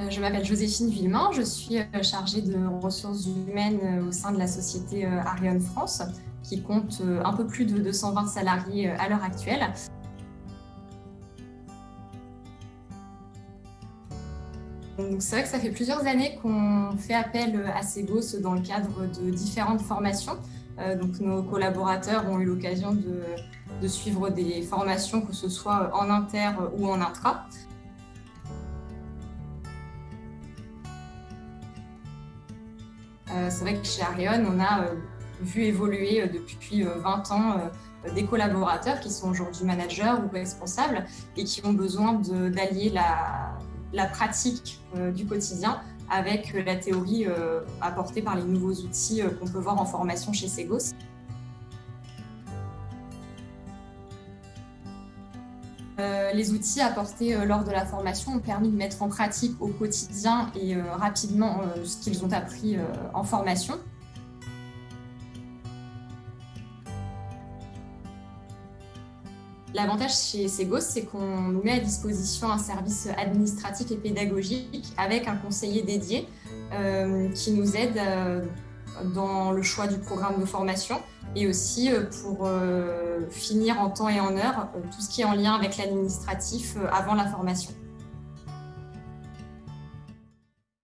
Euh, je m'appelle Joséphine Villemain, je suis euh, chargée de ressources humaines euh, au sein de la société Ariane France, qui compte un peu plus de 220 salariés à l'heure actuelle. C'est vrai que ça fait plusieurs années qu'on fait appel à Segos dans le cadre de différentes formations. Donc, nos collaborateurs ont eu l'occasion de, suivre des formations, que ce soit en inter ou en intra. C'est vrai que chez Arion, on a euh, vu évoluer euh, depuis 20 ans des collaborateurs qui sont aujourd'hui managers ou responsables et qui ont besoin d'allier la, la, pratique du quotidien avec la théorie apportée par les nouveaux outils qu'on peut voir en formation chez Segos. Les outils apportés lors de la formation ont permis de mettre en pratique au quotidien et rapidement ce qu'ils ont appris en formation. L'avantage chez Segos, c'est qu'on nous met à disposition un service administratif et pédagogique avec un conseiller dédié qui nous aide dans le choix du programme de formation et aussi euh, pour euh, finir en temps et en heure euh, tout ce qui est en lien avec l'administratif avant la formation.